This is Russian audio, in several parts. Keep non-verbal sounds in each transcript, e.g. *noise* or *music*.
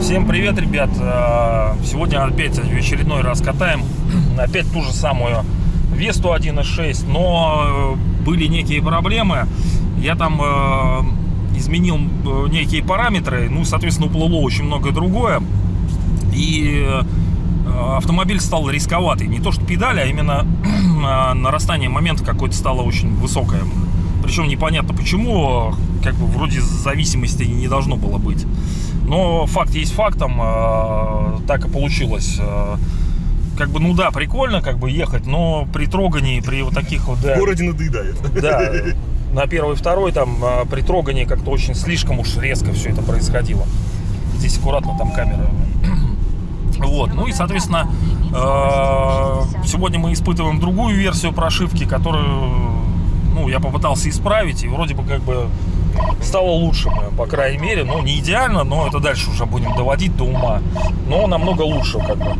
Всем привет, ребят! Э, Сегодня опять в очередной раз катаем. *clears throat* Опять ту же самую Весту 1.6, но э, были некие проблемы. Я там э, изменил некие параметры, ну, соответственно, уплыло очень многое другое. И автомобиль стал рисковатый. Не то что педали, а именно *clears throat* нарастание момента какое-то стало очень высокое. Причем непонятно почему, как бы вроде зависимости не должно было быть. Но факт есть фактом, э, так и получилось. Э, Как бы, ну да, прикольно как бы ехать, но при трогании, при вот таких вот... да, В городе надоедает. *laughs* да, на первый, второй там а, при трогании как-то очень слишком уж резко все это происходило. Здесь аккуратно там камера. *clears throat* Вот, ну и, соответственно, э, сегодня мы испытываем другую версию прошивки, которую, ну, я попытался исправить, и вроде бы как бы стало лучше, по крайней мере, ну, не идеально, но это дальше уже будем доводить до ума, но намного лучше, как бы.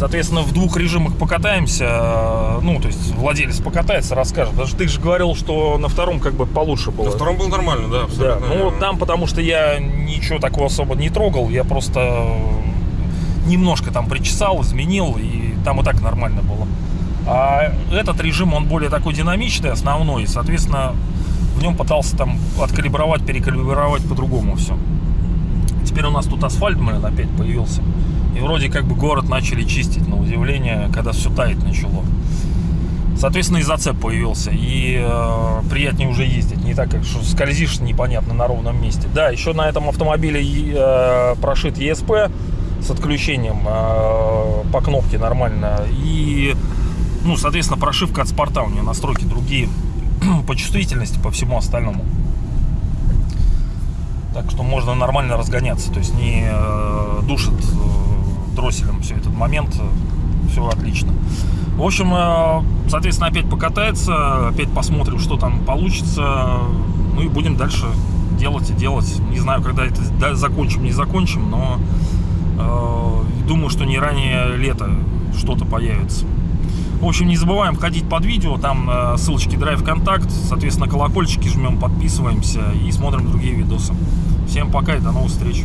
Соответственно, в двух режимах покатаемся. э, Ну, то есть владелец покатается, расскажет. Потому что ты же говорил, что на втором как бы получше было. На втором был нормально, да, Да, абсолютно. ну вот там, потому что я ничего такого особо не трогал, я просто немножко там причесал, изменил, и там и так нормально было. А этот режим, он более такой динамичный, основной, и, соответственно, в нем пытался там откалибровать, перекалибровать по-другому все. Теперь у нас тут асфальт, блин, опять появился. И вроде как бы город начали чистить, на удивление, когда все таять начало. Соответственно, и зацеп появился, и э, приятнее уже ездить, не так, как что скользишь непонятно на ровном месте. Да, еще на этом автомобиле э, прошит ESP с отключением э, по кнопке нормально, и, ну, соответственно, прошивка от спорта, у нее настройки другие *clears throat* по чувствительности, по всему остальному. Так что можно нормально разгоняться, то есть не э, момент, все отлично. В общем, э, соответственно, опять покатается, опять посмотрим, что там получится, ну и будем дальше делать и делать. Не знаю, когда это закончим, не закончим, но э, думаю, что не ранее лета что-то появится. В общем, не забываем ходить под видео, там э, ссылочки Drive Контакт, соответственно, колокольчики жмем, подписываемся и смотрим другие видосы. Всем пока и до новых встреч.